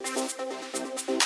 Música